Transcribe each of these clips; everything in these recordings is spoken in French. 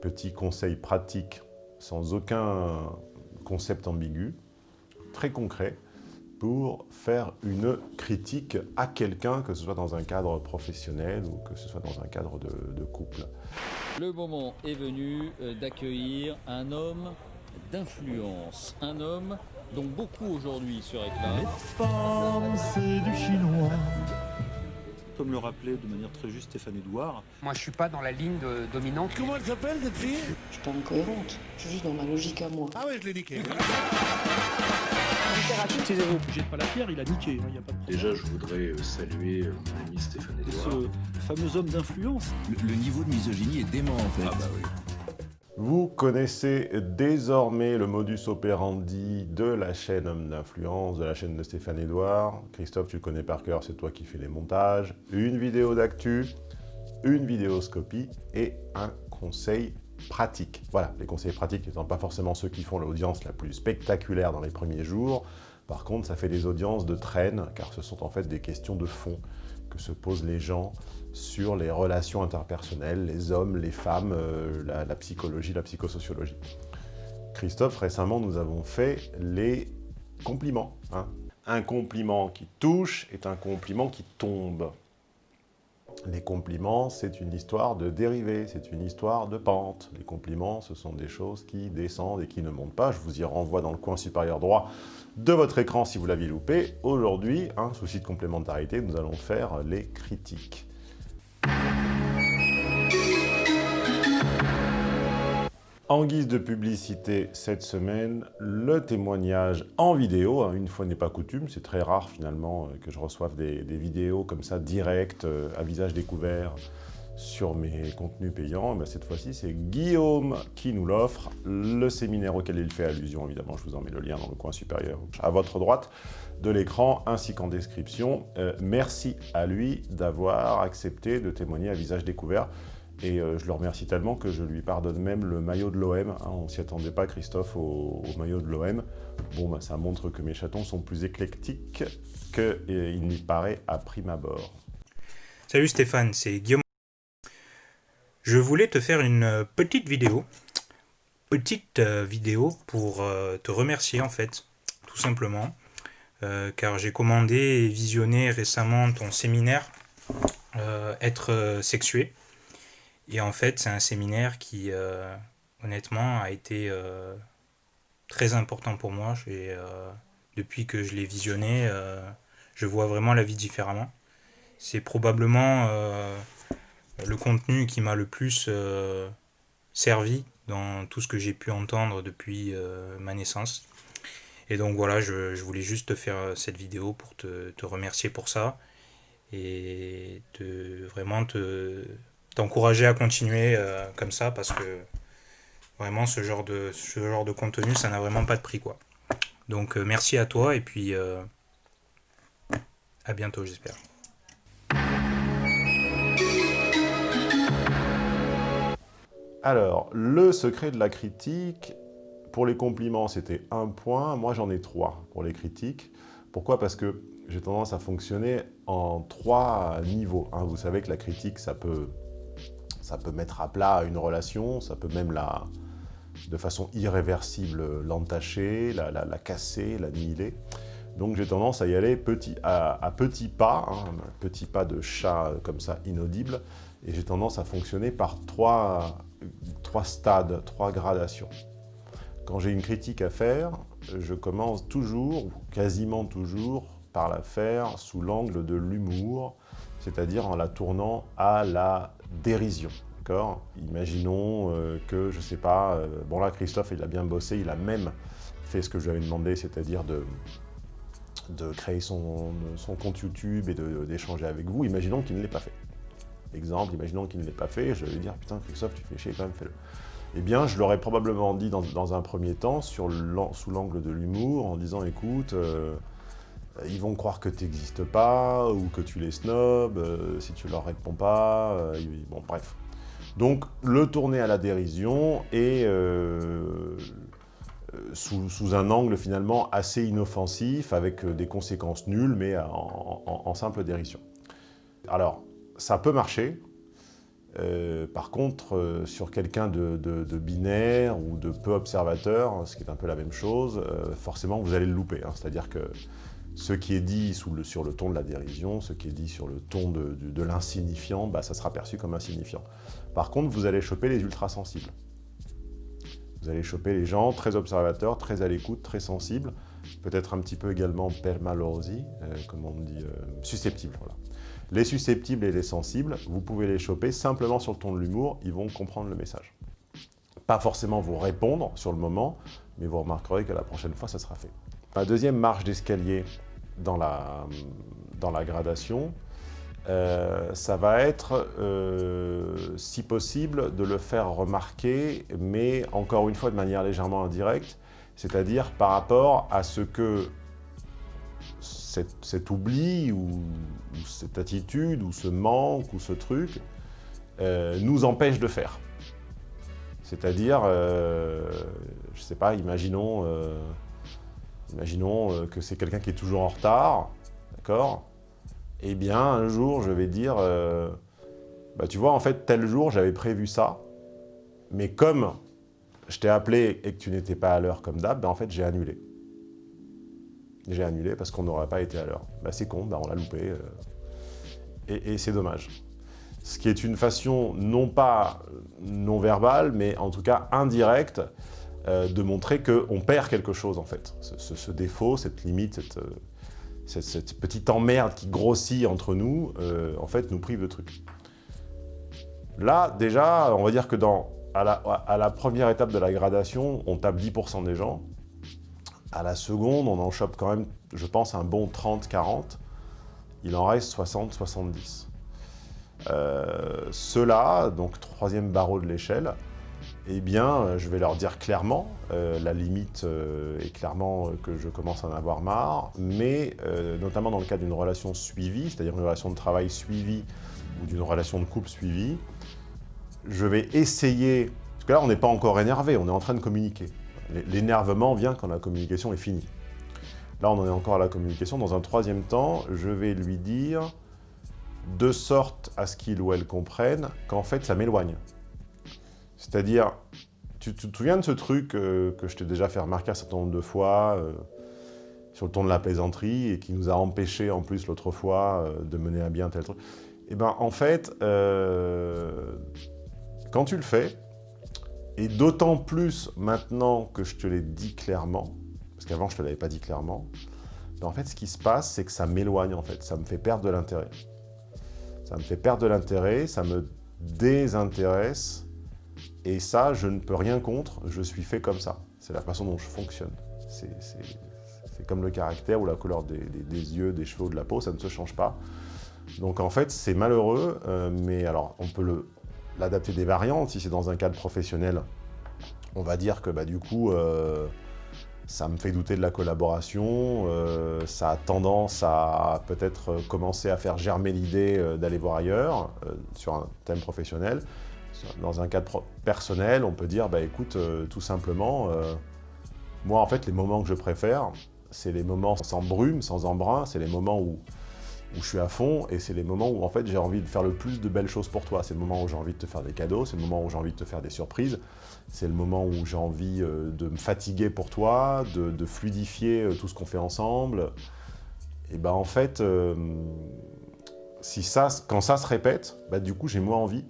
Petit conseil pratique, sans aucun concept ambigu, très concret, pour faire une critique à quelqu'un, que ce soit dans un cadre professionnel ou que ce soit dans un cadre de, de couple. Le moment est venu euh, d'accueillir un homme d'influence, un homme dont beaucoup aujourd'hui se réclament. femmes, c'est du chinois. Comme le rappelait de manière très juste Stéphane Edouard, Moi, je suis pas dans la ligne de- dominante. Comment elle s'appelle cette fille? Je suis pas incohérente, je suis juste dans ma logique à moi. Ah ouais, je l'ai niqué. jette pas la pierre, il a niqué, il n'y a pas de. Déjà, je voudrais euh, saluer euh, mon ami Stéphane Edouard. ce fameux homme d'influence, Le, le niveau de misogynie est dément en fait. Ah bah oui. Vous connaissez désormais le modus operandi de la chaîne Homme d'influence, de la chaîne de Stéphane Edouard. Christophe, tu le connais par cœur, c'est toi qui fais les montages. Une vidéo d'actu, une vidéoscopie et un conseil pratique. Voilà, les conseils pratiques n'étant pas forcément ceux qui font l'audience la plus spectaculaire dans les premiers jours. Par contre, ça fait des audiences de traîne, car ce sont en fait des questions de fond que se posent les gens sur les relations interpersonnelles, les hommes, les femmes, euh, la, psychologie, la psychosociologie. Christophe, récemment, nous avons fait les compliments. hein. Un compliment qui touche est un compliment qui tombe. Les compliments, c'est une histoire de dérivée, c'est une histoire de pente. Les compliments, ce sont des choses qui descendent et qui ne montent pas. Je vous y renvoie dans le coin supérieur droit de votre écran si vous l'aviez loupé. Aujourd'hui, un souci de complémentarité, nous allons faire les critiques. En guise de publicité cette semaine, le témoignage en vidéo. hein, Une fois n'est pas coutume, c'est très rare finalement euh, que je reçoive des, vidéos comme ça, directes, euh, à visage découvert, sur mes contenus payants. Ben, cette fois-ci, c'est Guillaume qui nous l'offre. Le séminaire auquel il fait allusion, évidemment, je vous en mets le lien dans le coin supérieur, à votre droite de l'écran, ainsi qu'en description. Euh, merci à lui d'avoir accepté de témoigner à visage découvert. Et euh, je le remercie tellement que je lui pardonne même le maillot de l'OM. hein. on s'y attendait pas, Christophe, au, maillot de l'OM. Bon, bah, ça montre que mes chatons sont plus éclectiques qu'il n'y paraît à prime abord. Salut Stéphane, c'est Guillaume. Je voulais te faire une euh, petite vidéo, petite euh, vidéo pour te remercier en fait, tout simplement, car j'ai commandé et visionné récemment ton séminaire Être sexué. Et en fait, c'est un séminaire qui, euh, honnêtement, a été euh, très important pour moi. Euh, depuis que je l'ai visionné, je vois vraiment la vie différemment. C'est probablement le contenu qui m'a le plus servi dans tout ce que j'ai pu entendre depuis ma naissance. Et donc voilà, je, voulais juste te faire cette vidéo pour te, te remercier pour ça et te, vraiment te, t'encourager à continuer euh, comme ça parce que vraiment ce genre de, ce genre de contenu, ça n'a vraiment pas de prix quoi. Donc euh, merci à toi et puis euh, à bientôt j'espère. Alors, le secret de la critique, pour les compliments, c'était un point. Moi, j'en ai trois pour les critiques. Pourquoi? Parce que j'ai tendance à fonctionner en trois niveaux. hein. Vous savez que la critique, ça peut, ça peut mettre à plat une relation, ça peut même la, de façon irréversible l'entacher, la, la- la casser, l'annihiler. Donc j'ai tendance à y aller petit, à, petits pas, hein, un petit pas de chat comme ça, inaudible, et j'ai tendance à fonctionner par trois, trois stades, trois gradations. Quand j'ai une critique à faire, je commence toujours, ou quasiment toujours, par la faire sous l'angle de l'humour, c'est-à-dire en la tournant à la dérision. Imaginons euh, que, je sais pas, euh, bon là Christophe il a bien bossé, il a même fait ce que je lui avais demandé, c'est-à-dire de, de créer son, compte YouTube et d'échanger avec vous. Imaginons qu'il ne l'ait pas fait. Exemple, imaginons qu'il ne l'ait pas fait, je vais lui dire putain Christophe tu fais chier quand même, fais-le. Eh bien, je l'aurais probablement dit dans, un premier temps, sous l'angle de l'humour, en disant écoute, euh, ils vont croire que tu n'existes pas, ou que tu les snobs, euh, si tu leur réponds pas, euh, bon bref. Donc, le tourner à la dérision euh, euh, sous, un angle finalement assez inoffensif, avec euh, des conséquences nulles, mais en, simple dérision. Alors, ça peut marcher, Euh, par contre, euh, sur quelqu'un de, binaire ou de peu observateur, ce qui est un peu la même chose, euh, forcément vous allez le louper. hein. C'est-à-dire que ce qui est dit sur le ton de la dérision, ce qui est dit sur le ton de l'insignifiant, bah, ça sera perçu comme insignifiant. Par contre, vous allez choper les ultrasensibles. Vous allez choper les gens très observateurs, très à l'écoute, très sensibles, peut-être un petit peu également permalosi, euh, comme on dit, euh, susceptibles. Voilà. Les susceptibles et les sensibles, vous pouvez les choper simplement sur le ton de l'humour, ils vont comprendre le message. Pas forcément vous répondre sur le moment, mais vous remarquerez que la prochaine fois, ça sera fait. La deuxième marche d'escalier dans la, gradation, euh, ça va être, euh, si possible, de le faire remarquer, mais encore une fois de manière légèrement indirecte, c'est-à-dire par rapport à ce que cet, oubli ou, cette attitude ou ce manque ou ce truc euh, nous empêche de faire. C'est-à-dire, je sais pas, imaginons, imaginons euh, que c'est quelqu'un qui est toujours en retard, d'accord? Eh bien, un jour, je vais dire, euh, bah, tu vois, en fait, tel jour, j'avais prévu ça, mais comme je t'ai appelé et que tu n'étais pas à l'heure comme d'hab, ben, en fait, j'ai annulé. J'ai annulé parce qu'on n'aurait pas été à l'heure. Bah, c'est con, bah, on l'a loupé. euh, et c'est dommage. Ce qui est une façon, non pas non verbale, mais en tout cas indirecte, euh, de montrer qu'on perd quelque chose, en fait. Ce, défaut, cette limite, cette, euh, cette, petite emmerde qui grossit entre nous, euh, en fait, nous prive de trucs. Là, déjà, on va dire que dans, à, la, à la première étape de la gradation, on tape 10% des gens. À la seconde, on en chope quand même, je pense, un bon 30-40. Il en reste 60-70. Euh, Ceux-là, donc troisième barreau de l'échelle, eh bien, euh, je vais leur dire clairement, euh, la limite euh, est clairement que je commence à en avoir marre, mais notamment dans le cas d'une relation suivie, c'est-à-dire une relation de travail suivie ou d'une relation de couple suivie, je vais essayer, parce que là on n'est pas encore énervé, on est en train de communiquer. L'énervement vient quand la communication est finie. Là on en est encore à la communication. Dans un troisième temps, je vais lui dire, de sorte à ce qu'il ou elle comprenne qu'en fait ça m'éloigne. C'est-à-dire, tu, te souviens de ce truc euh, que je t'ai déjà fait remarquer un certain nombre de fois, euh, sur le ton de la plaisanterie, et qui nous a empêché en plus l'autre fois euh, de mener à bien tel truc? Eh bien, en fait, quand tu le fais, et d'autant plus maintenant que je te l'ai dit clairement, parce qu'avant je te l'avais pas dit clairement, ben, en fait, ce qui se passe, c'est que ça m'éloigne, en fait, ça me fait perdre de l'intérêt. Ça me fait perdre de l'intérêt, ça me désintéresse, et ça, je ne peux rien contre, je suis fait comme ça. C'est la façon dont je fonctionne. C'est comme le caractère ou la couleur des, yeux, des cheveux ou de la peau, ça ne se change pas. Donc en fait, c'est malheureux, euh, mais alors on peut l'adapter des variantes. Si c'est dans un cadre professionnel, on va dire que bah, du coup, euh, ça me fait douter de la collaboration, euh, ça a tendance à peut-être commencer à faire germer l'idée d'aller voir ailleurs sur un thème professionnel. Dans un cadre personnel, on peut dire, bah écoute, euh, tout simplement, euh, moi en fait, les moments que je préfère, c'est les moments sans brume, sans embrun, c'est les moments où, où je suis à fond, et c'est les moments où en fait j'ai envie de faire le plus de belles choses pour toi. C'est le moment où j'ai envie de te faire des cadeaux, c'est le moment où j'ai envie de te faire des surprises, c'est le moment où j'ai envie euh, de me fatiguer pour toi, de, fluidifier tout ce qu'on fait ensemble. Et ben en fait, si ça, quand ça se répète, bah, du coup j'ai moins envie.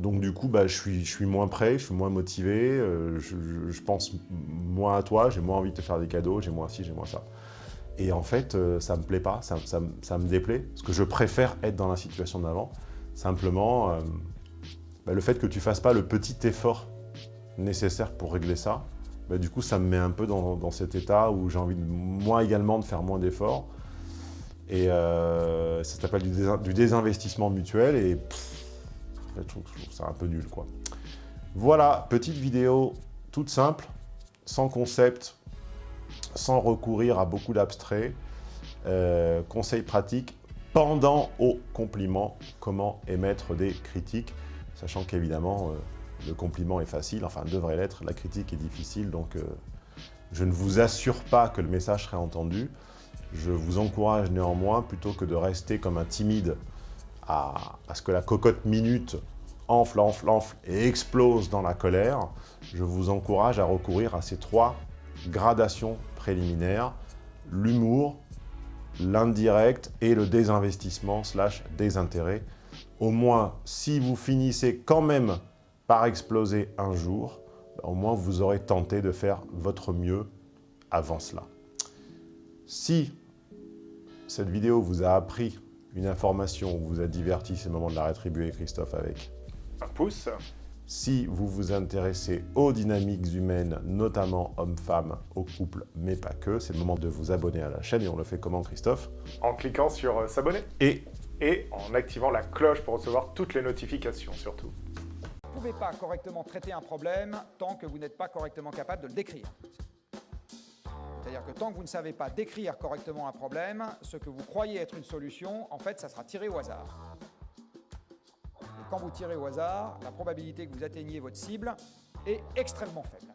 Donc du coup, bah, je, suis, moins prêt, je suis moins motivé, euh, je, pense moins à toi, j'ai moins envie de te faire des cadeaux, j'ai moins ci, j'ai moins ça. Et en fait, euh, ça me plaît pas, ça, me- déplaît, parce que je préfère être dans la situation d'avant. Simplement, euh, bah, le fait que tu fasses pas le petit effort nécessaire pour régler ça, bah, du coup, ça me met un peu dans, cet état où j'ai envie, moi également, de faire moins d'efforts. Et euh, ça s'appelle du, désin- du désinvestissement mutuel, fait, je trouve, je trouve ça un peu nul, quoi. Voilà, petite vidéo toute simple, sans concept, sans recourir à beaucoup d'abstraits. Euh, conseils pratiques pendant au compliment, comment émettre des critiques, sachant qu'évidemment, euh, le compliment est facile, enfin devrait l'être, la critique est difficile, donc euh, je ne vous assure pas que le message serait entendu. Je vous encourage néanmoins, plutôt que de rester comme un timide à, ce que la cocotte minute enfle, enfle, enfle et explose dans la colère, je vous encourage à recourir à ces trois gradations préliminaires, l'humour, l'indirect et le désinvestissement slash désintérêt. Au moins, si vous finissez quand même par exploser un jour, au moins vous aurez tenté de faire votre mieux avant cela. Si cette vidéo vous a appris une information ou vous a diverti, c'est le moment de la rétribuer, Christophe, avec un pouce. Si vous vous intéressez aux dynamiques humaines, notamment hommes-femmes, aux couples, mais pas que, c'est le moment de vous abonner à la chaîne. Et on le fait comment, Christophe? En cliquant sur euh, s'abonner. Et Et en activant la cloche pour recevoir toutes les notifications, surtout. Vous ne pouvez pas correctement traiter un problème tant que vous n'êtes pas correctement capable de le décrire. C'est-à-dire que tant que vous ne savez pas décrire correctement un problème, ce que vous croyez être une solution, en fait, ça sera tiré au hasard. Et quand vous tirez au hasard, la probabilité que vous atteigniez votre cible est extrêmement faible.